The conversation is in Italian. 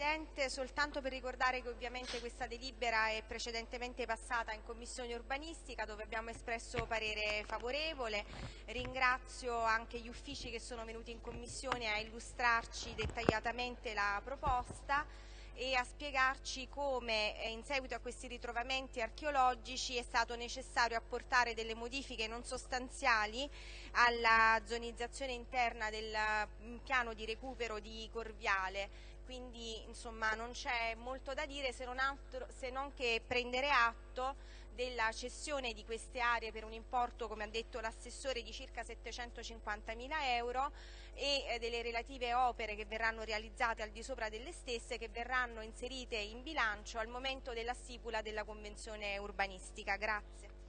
Presidente, soltanto per ricordare che ovviamente questa delibera è precedentemente passata in Commissione Urbanistica dove abbiamo espresso parere favorevole. Ringrazio anche gli uffici che sono venuti in Commissione a illustrarci dettagliatamente la proposta e a spiegarci come eh, in seguito a questi ritrovamenti archeologici è stato necessario apportare delle modifiche non sostanziali alla zonizzazione interna del mm, piano di recupero di Corviale quindi insomma non c'è molto da dire se non, altro, se non che prendere atto della cessione di queste aree per un importo, come ha detto l'assessore, di circa 750 mila euro e eh, delle relative opere che verranno realizzate al di sopra delle stesse che verranno inserite in bilancio al momento della stipula della convenzione urbanistica. Grazie.